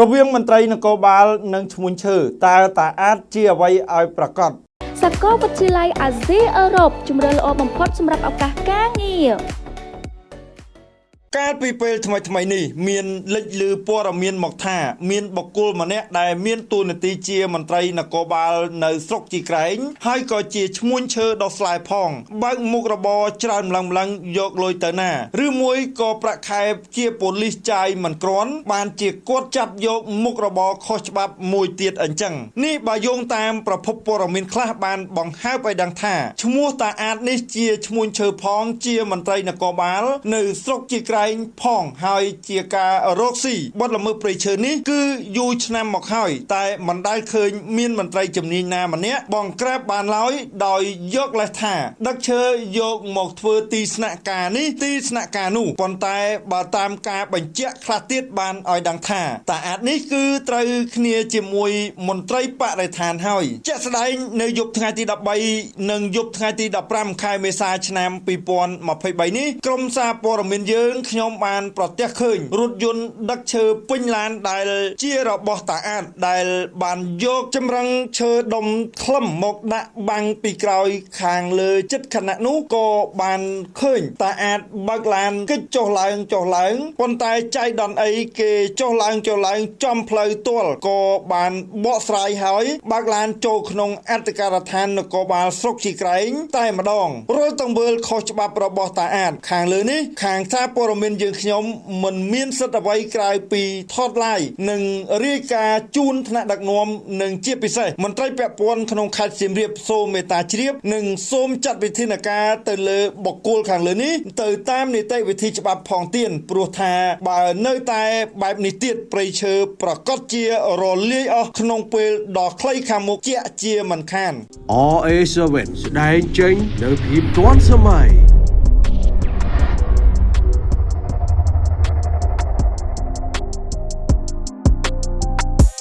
រវាងមន្ត្រីនគរបាលនិងឈ្មួញឈើតើតាអាចជាអ្វីឲ្យប្រកបសាកលវិទ្យាល័យអាស៊ីអឺរ៉ុបជំរឿនល្អបំផុតសម្រាប់ឱកាសការងារ កាលពីពេលថ្មីថ្មីៗនេះមានលេចលឺព័ត៌មានមកថា មានបុគ្គលម្នាក់ដែលមានតួនាទីជាមន្ត្រីនគរបាលនៅស្រុកជីក្រែងហើយក៏ជាឈ្មួញឈើដ៏ស្លែផងបើកមុខរបរច្រើនម្លឹងម្លឹងយកលុយទៅណាឬមួយក៏ប្រាក់ខែជាប៉ូលីសចាយមិនក្រាន់បានជាគាត់ចាប់យកមុខរបរខុសច្បាប់មួយទៀតអញ្ចឹងនេះបើយោងតាមប្រភពព័ត៌មានខ្លះបានបង្ហើបឲ្យដឹងថាឈ្មោះតាអាតនេះជាឈ្មួញឈើផងជាមន្ត្រីនគរបាល នៅស្រុកជីក្រែងផងហើយជាការរកស៊ីបទល្មើសព្រៃឈើនេះគឺយូរឆ្នាំមកហើយតែមិនដែលឃើញមានមន្ត្រីជំនាញណាម្នាក់បងក្រាបបានឡើយដោយយកលេសថាដឹកឈើយកមកធ្វើទីស្នាក់ការនេះទីស្នាក់ការនោះប៉ុន្តែបើតាមការបញ្ជាក់ខ្លះទៀតបានឲ្យដឹងថាតាអាចនេះគឺត្រូវគ្នាជាមួយមន្ត្រីបរិស្ថានហើយជាក់ស្ដែងនៅយប់ថ្ងៃទី13និងយប់ថ្ងៃទី15ខែមេសាឆ្នាំ2023នេះក្រុមសារព័ត៌មានយើងខ្ញុំបានប្រទះឃើញរថយន្តដឹកឈើពេញឡានដែលជារបស់តាអាចដែលបានយកចម្រឹងឈើដុំខ្លឹមមកដាក់បាំងពីក្រោយខាងលើចិត្តខណៈនោះក៏បានឃើញតាអាចបើកឡានកិច្ចចុះឡើងចុះឡើងប៉ុន្តែចៃដន្យអីគេចុះឡើងចុះឡើងចំផ្លូវទាល់ក៏បានបកស្រាយហើយបើកឡានចូលក្នុងអធិការដ្ឋាននគរបាលស្រុកជីក្រែងតែម្ដងរាល់ទង្វើខុសច្បាប់របស់តាអាចខាងលើនេះខាងសារព័ត៌មានយើងខ្ញុំមិនមានសិទ្ធិអ្វីក្រៅពីថតឡាយនិងរាយការណ៍ជូនថ្នាក់ដឹកនាំនិងជាពិសេសមន្ត្រីពាក់ព័ន្ធក្នុងខេត្តសៀមរាបសូមមេត្តាជ្រាបនិងសូមចាត់វិធានការទៅលើបុគ្គលខាងលើនេះទៅតាមនីតិវិធីច្បាប់ផងទៀតព្រោះថាបើនៅតែបែបនេះទៀតប្រៃឈើប្រកាសជារលាយអស់ក្នុងពេលដ៏ខ្លីខាងមុខជាក់ជាមិនខាន RA7 ស្ដែងចេញនៅភាពទាន់សម័យ